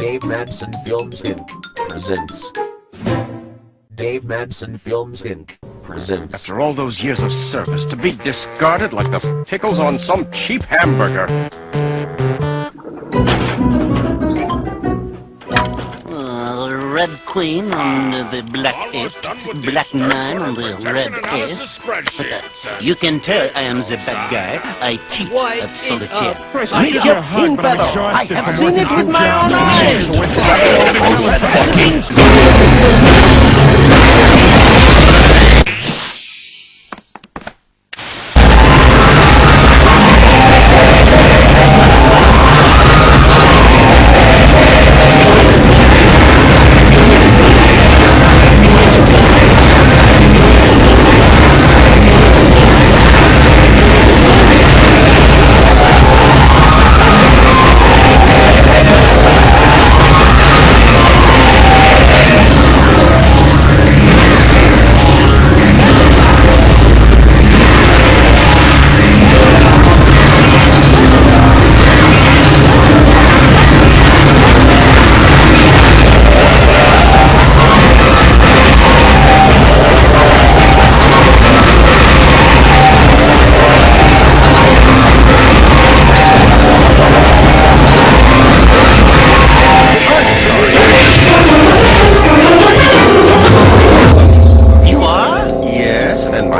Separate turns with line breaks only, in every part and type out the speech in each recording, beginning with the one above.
Dave Madsen Films Inc. presents. Dave Madsen Films Inc. presents.
After all those years of service, to be discarded like the pickles on some cheap hamburger.
Red Queen on the Black Eight, Black Nine on the Red Eight. But, uh, you can tell I am the bad guy. I cheat at solitaire.
Make your pin feather. I have seen it with my own eyes.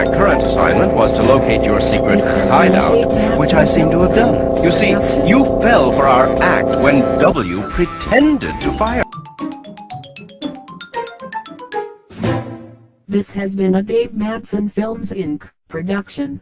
My current assignment was to locate your secret
This has been
hideout, which I seem to have done. You see, you fell for our act when W pretended to fire.
This has been a Dave Madsen Films Inc. production.